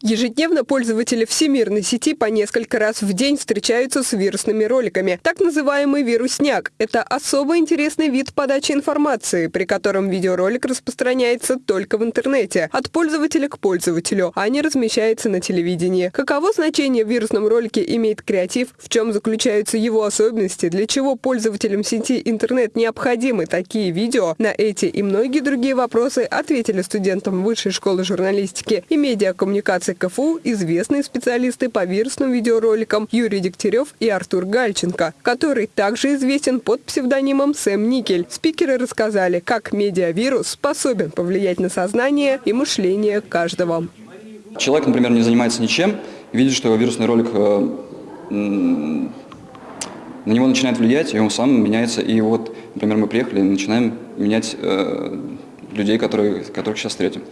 Ежедневно пользователи всемирной сети по несколько раз в день встречаются с вирусными роликами. Так называемый вирусняк – это особо интересный вид подачи информации, при котором видеоролик распространяется только в интернете, от пользователя к пользователю, а не размещается на телевидении. Каково значение в вирусном ролике имеет креатив, в чем заключаются его особенности, для чего пользователям сети интернет необходимы такие видео, на эти и многие другие вопросы ответили студентам Высшей школы журналистики и медиакоммуникации КФУ известные специалисты по вирусным видеороликам Юрий Дегтярев и Артур Гальченко, который также известен под псевдонимом Сэм Никель. Спикеры рассказали, как медиавирус способен повлиять на сознание и мышление каждого. Человек, например, не занимается ничем, видит, что вирусный ролик э, на него начинает влиять, и он сам меняется. И вот, например, мы приехали и начинаем менять э, людей, которые, которых сейчас встретим.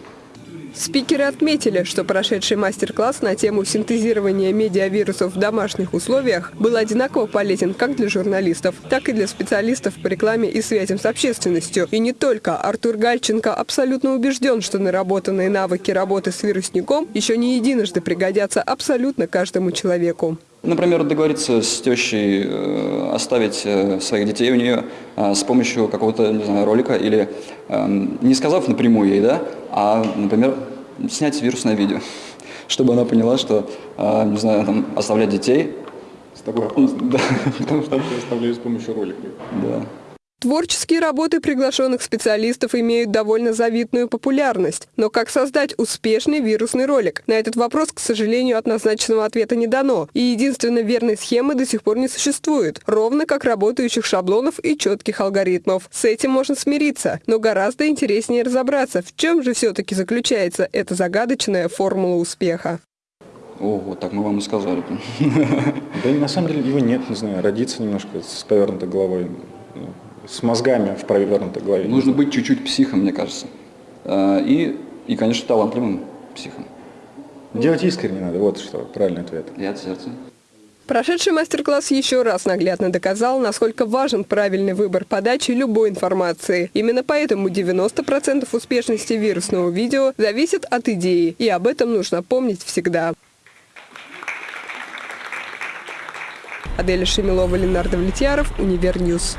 Спикеры отметили, что прошедший мастер-класс на тему синтезирования медиавирусов в домашних условиях был одинаково полезен как для журналистов, так и для специалистов по рекламе и связям с общественностью. И не только. Артур Гальченко абсолютно убежден, что наработанные навыки работы с вирусником еще не единожды пригодятся абсолютно каждому человеку. Например, договориться с тещей, э, оставить э, своих детей у нее э, с помощью какого-то, не знаю, ролика или эм, не сказав напрямую ей, да, а, например, снять вирусное видео, чтобы она поняла, что, не знаю, там, оставлять детей. С тобой опасно, да. потому что ты оставляешь с помощью ролика. Да. Творческие работы приглашенных специалистов имеют довольно завидную популярность. Но как создать успешный вирусный ролик? На этот вопрос, к сожалению, однозначного ответа не дано. И единственно верной схемы до сих пор не существует. Ровно как работающих шаблонов и четких алгоритмов. С этим можно смириться. Но гораздо интереснее разобраться, в чем же все-таки заключается эта загадочная формула успеха. О, вот так мы вам и сказали. Да на самом деле его нет, не знаю, родиться немножко с повернутой головой с мозгами в провернутой голове. Нужно быть чуть-чуть психом, мне кажется. А, и, и, конечно, талантливым психом. Делать искренне надо, вот что правильный ответ. И от сердца. Прошедший мастер-класс еще раз наглядно доказал, насколько важен правильный выбор подачи любой информации. Именно поэтому 90% успешности вирусного видео зависит от идеи, и об этом нужно помнить всегда. Аделя Шемилова, Ленардо Влетьяров, Универньюз.